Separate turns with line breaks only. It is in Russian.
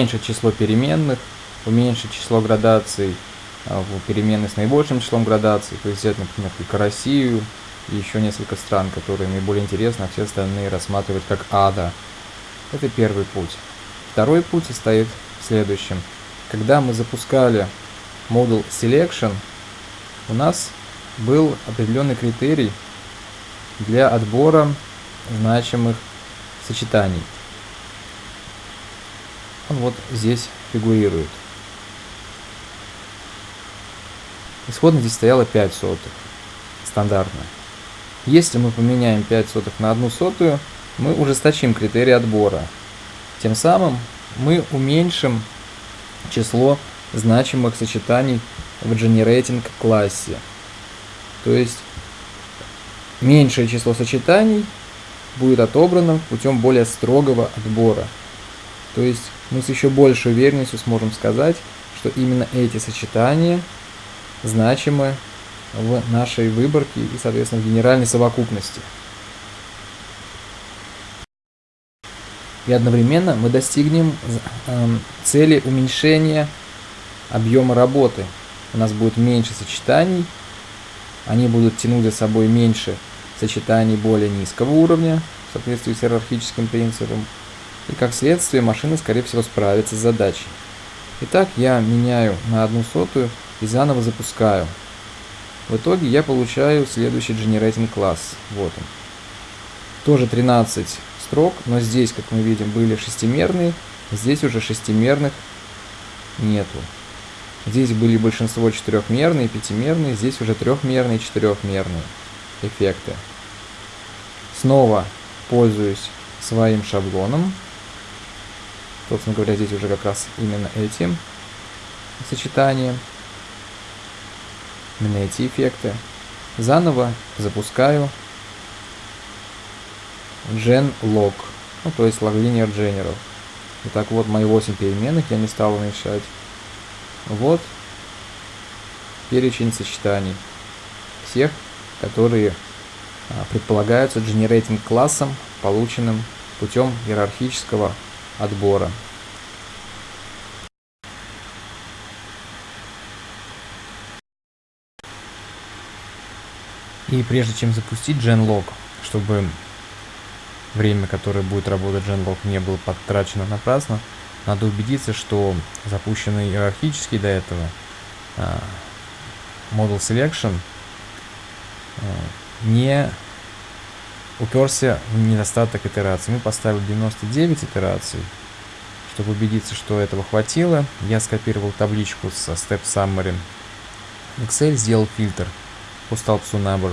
уменьшить число переменных, уменьшить число градаций а, в переменной с наибольшим числом градаций, то есть взять, например, только Россию и еще несколько стран, которые наиболее интересны, а все остальные рассматривать как ада. Это первый путь. Второй путь состоит в следующем. Когда мы запускали модуль Selection, у нас был определенный критерий для отбора значимых сочетаний. Он вот здесь фигурирует. Исходно здесь стояло 5 сотых. Стандартно. Если мы поменяем 5 сотых на 1 сотую, мы ужесточим критерий отбора. Тем самым мы уменьшим число значимых сочетаний в generating классе. То есть меньшее число сочетаний будет отобрано путем более строгого отбора. То есть мы с еще большей уверенностью сможем сказать, что именно эти сочетания значимы в нашей выборке и, соответственно, в генеральной совокупности. И одновременно мы достигнем эм, цели уменьшения объема работы. У нас будет меньше сочетаний, они будут тянуть за собой меньше сочетаний более низкого уровня, в соответствии с иерархическим принципом, и как следствие машина, скорее всего, справится с задачей. Итак, я меняю на одну сотую и заново запускаю. В итоге я получаю следующий generating класс. Вот он. Тоже 13 строк, но здесь, как мы видим, были шестимерные, здесь уже шестимерных нету. Здесь были большинство четырехмерные, пятимерные, здесь уже трехмерные, четырехмерные эффекты. Снова пользуюсь своим шаблоном. Собственно говоря, здесь уже как раз именно этим сочетанием. Именно эти эффекты. Заново запускаю genlog, ну, то есть log general. Итак, вот мои 8 переменных, я не стал уменьшать. Вот перечень сочетаний всех, которые а, предполагаются generating классом, полученным путем иерархического отбора. И прежде чем запустить genlog, чтобы время, которое будет работать genlog, не было потрачено напрасно, надо убедиться, что запущенный иерархически до этого uh, model selection uh, не уперся в недостаток итераций. Мы поставили 99 итераций. Чтобы убедиться, что этого хватило, я скопировал табличку со Step Summary. Excel сделал фильтр по столбцу number